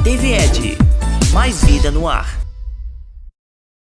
TV Ed. Mais vida no ar.